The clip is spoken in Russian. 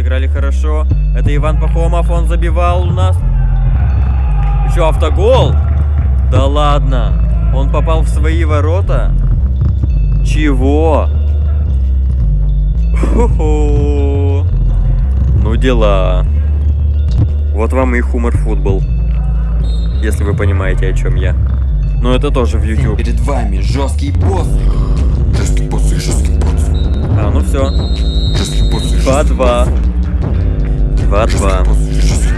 отыграли хорошо. Это Иван Пахомов, он забивал у нас. Еще автогол? Да ладно. Он попал в свои ворота? Чего? Хо-хо. Ну дела. Вот вам и хумор футбол. Если вы понимаете, о чем я. Но это тоже в YouTube. Перед вами жесткий босс. Жесткий босс и жесткий босс. А, ну все. Жесткий босс и жесткий 2-2. 2-2.